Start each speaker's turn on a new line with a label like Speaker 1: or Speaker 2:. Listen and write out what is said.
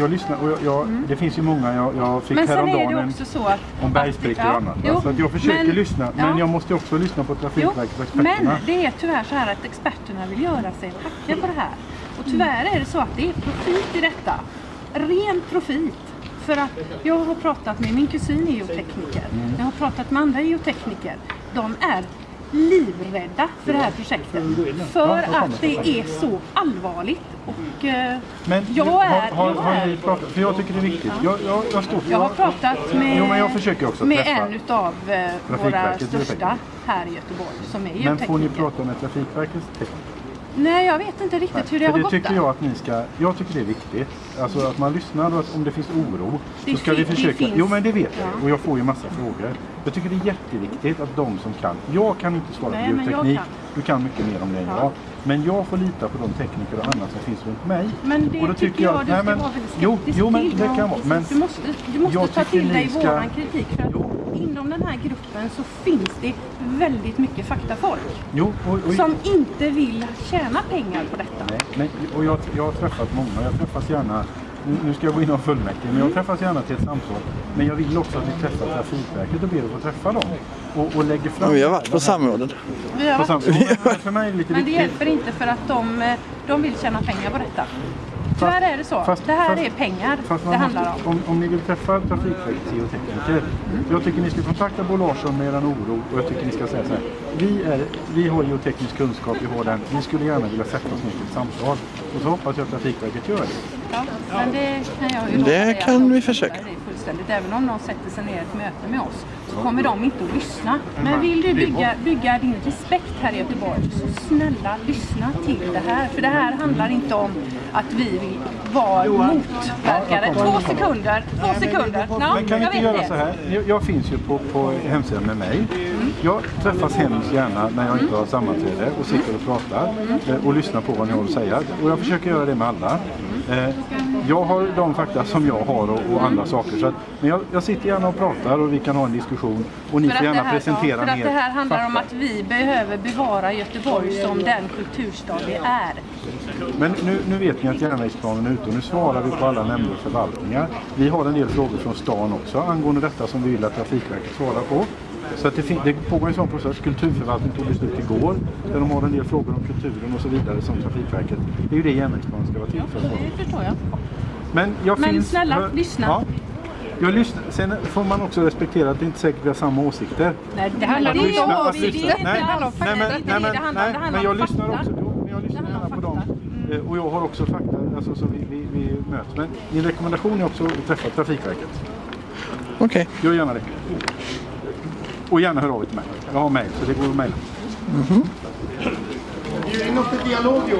Speaker 1: jag lyssnar och jag, jag, det finns ju många, jag, jag fick
Speaker 2: Mm. Men är
Speaker 1: häromdagen
Speaker 2: det också så att...
Speaker 1: om bergsprickor
Speaker 2: Ja,
Speaker 1: och annat.
Speaker 2: jo,
Speaker 1: så jag försöker
Speaker 2: men-
Speaker 1: lyssna, men
Speaker 2: ja.
Speaker 1: jag måste också lyssna på Trafikverket och
Speaker 2: men
Speaker 1: experterna.
Speaker 2: det är tyvärr så här att experterna vill göra sig hacka på det här. Och tyvärr är det så att det är profit i detta. Ren profit. För att jag har pratat med, min kusin är geotekniker.
Speaker 1: Mm.
Speaker 2: Jag har pratat med andra geotekniker. De är livrädda för det här projektet. För att det är så allvarligt. Och eh,
Speaker 1: Men
Speaker 2: jag
Speaker 1: har,
Speaker 2: är...
Speaker 1: har, har
Speaker 2: är
Speaker 1: ni pratat, för jag tycker det är viktigt. Jag, jag, jag, står,
Speaker 2: jag har pratat med,
Speaker 1: Jo, men jag försöker också
Speaker 2: med en utav eh, våra största här i Göteborg som är
Speaker 1: Men får ni prata med Trafikverkets tekniker?
Speaker 2: Nej, jag vet inte riktigt hur det har
Speaker 1: det
Speaker 2: gått
Speaker 1: tycker
Speaker 2: där.
Speaker 1: jag att ni ska, jag tycker det är viktigt. Alltså att man lyssnar och att om det finns oro
Speaker 2: Det
Speaker 1: så ska vi försöka.
Speaker 2: finns.
Speaker 1: Jo men det vet jag
Speaker 2: Ja.
Speaker 1: och jag får ju massa frågor. Jag tycker det är jätteviktigt att de som kan, jag kan inte svara
Speaker 2: Nej,
Speaker 1: på
Speaker 2: jag
Speaker 1: bioteknik, du kan mycket mer om det än
Speaker 2: Ja.
Speaker 1: jag. Men jag får lita på de tekniker och annat som finns runt mig.
Speaker 2: Men det
Speaker 1: och då
Speaker 2: tycker jag, du ska
Speaker 1: nej, men,
Speaker 2: vara väldigt
Speaker 1: jo,
Speaker 2: skeptisk
Speaker 1: jo men
Speaker 2: till.
Speaker 1: det
Speaker 2: Ja,
Speaker 1: kan vara. Men
Speaker 2: du måste, du måste
Speaker 1: jag
Speaker 2: ta till dig
Speaker 1: ska-
Speaker 2: våran kritik. För att
Speaker 1: Jo.
Speaker 2: inom den här gruppen så finns det väldigt mycket faktafolk.
Speaker 1: jo, och, och,
Speaker 2: Som inte vill tjäna pengar på detta.
Speaker 1: Nej, nej, och jag, jag har träffat många. Jag träffas gärna, nu, ska jag gå in och fullmäktige, men jag träffas gärna till ett samtal. Men jag vill också att ni träffar Trafikverket och ber att få träffa dem. Och, och lägger fram...
Speaker 3: Ja, vi har varit på samrådet.
Speaker 2: Vi har
Speaker 1: På
Speaker 2: varit,
Speaker 1: sam- Jo, men för mig är det lite
Speaker 2: men det hjälper inte för att de, eh, de vill tjäna pengar på detta. Tyvärr är det så.
Speaker 1: fast-
Speaker 2: det här
Speaker 1: fast-
Speaker 2: är pengar
Speaker 1: Fast man
Speaker 2: det handlar om.
Speaker 1: om. Om ni vill träffa Trafikverkets geotekniker. Jag tycker ni ska kontakta Bo Larsson med er oro och jag tycker ni ska säga så här. Vi, är, vi har geoteknisk kunskap, vi har den. Vi skulle gärna vilja sätta oss ner till ett samtal. Och så hoppas jag att Trafikverket gör det.
Speaker 2: Ja, men det kan jag ju
Speaker 3: Det kan vi försöka.
Speaker 2: Fullständigt. Även om någon sätter sig ner i ett möte med oss så kommer de inte att lyssna. Men vill du bygga, bygga din respekt här i Göteborg så snälla lyssna till det här. För det här handlar inte om att vi vill vara motverkare. Två sekunder, två sekunder. Ja,
Speaker 1: Men kan vi inte göra så här? Jag, finns ju på, på hemsidan med mig.
Speaker 2: Mm.
Speaker 1: Jag träffas hemskt gärna när jag inte har sammanträde och sitter och pratar eh, och lyssnar på vad ni har att säga. Och jag försöker göra det med alla. Jag har de fakta som jag har och, och andra saker. Så att, men jag, jag sitter gärna och pratar och vi kan ha en diskussion och ni
Speaker 2: För
Speaker 1: får gärna
Speaker 2: här,
Speaker 1: presentera
Speaker 2: för att det här handlar om
Speaker 1: fakta.
Speaker 2: att vi behöver bevara Göteborg som den kulturstad det är.
Speaker 1: Men nu, nu vet ni att järnvägsplanen är ute och nu svarar vi på alla nämnder och förvaltningar. Vi har en del frågor från stan också angående detta som vi vill att Trafikverket svarar på. Så att det, det pågår en sån process. Kulturförvaltningen tog beslut igår där de har en del frågor om kulturen och så vidare som Trafikverket. Det är ju det järnvägsplanen ska vara till för.
Speaker 2: Det förstår jag.
Speaker 1: Men jag
Speaker 2: Men
Speaker 1: finns...
Speaker 2: snälla,
Speaker 1: hör-
Speaker 2: lyssna.
Speaker 1: Ja. Jag lyssnar. Sen får man också respektera att det inte säkert vi har samma åsikter.
Speaker 2: Nej, det handlar
Speaker 1: Att
Speaker 2: inte
Speaker 1: lyssna-
Speaker 2: om åsikter.
Speaker 1: nej,
Speaker 2: handlar om fakta.
Speaker 1: nej, nej, nej,
Speaker 2: Det handlar
Speaker 1: men jag lyssnar också. Jo, men jag lyssnar gärna på dem. Eh, Och jag har också fakta, alltså, så vi, vi, vi möts. Men min rekommendation är också att träffa Trafikverket.
Speaker 3: Okej.
Speaker 1: Gör gärna det. Och gärna hör av er till mig. Jag har mejl, så det går att mejla.
Speaker 4: Bjud in oss till dialog Johan.